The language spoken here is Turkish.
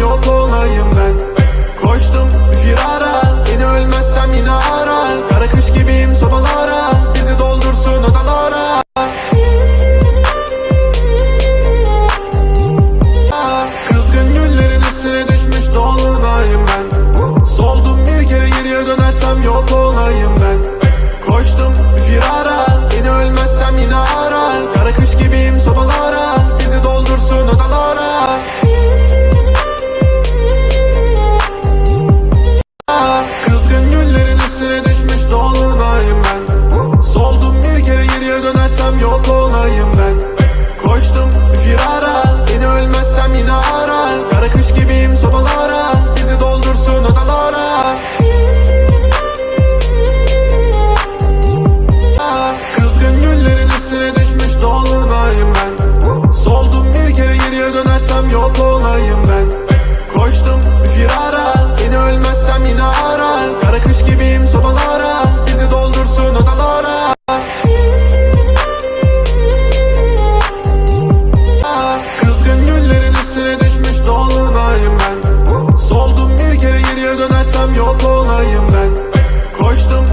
Yok olayım ben. Koştum firara Beni ölmezsem yine ara. Kara kış gibiyim sobalara Bizi doldursun odalara. Kızgın günlerin üstüne düşmüş dolunayım ben. Soldum bir kere geriye dönersem yok olayım ben. Yok olayım ben. Koştum firara Beni ölmezsem yine ara. Kara kış gibiyim sobalara. Bizi doldursun odalara. Kızgın güllerin üstüne düşmüş dolunayım ben. Soldum bir kere geriye dönersem yok olayım ben. Koştum